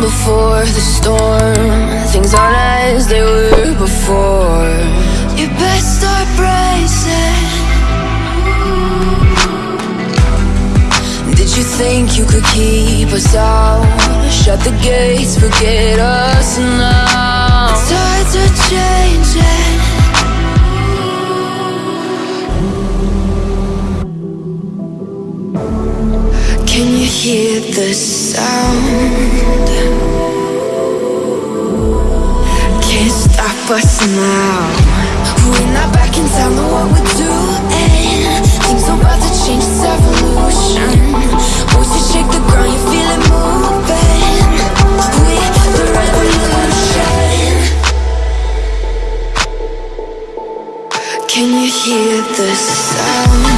before the storm. Things aren't as they were before. You best start bracing. Did you think you could keep us out? Shut the gates, forget Can you hear the sound? Can't stop us now. We're not back in town, know what we're doing. Things about to change, it's evolution. Shake the ground, you feel it moving. We're the revolution. Can you hear the sound?